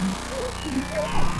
Thank uhum. you.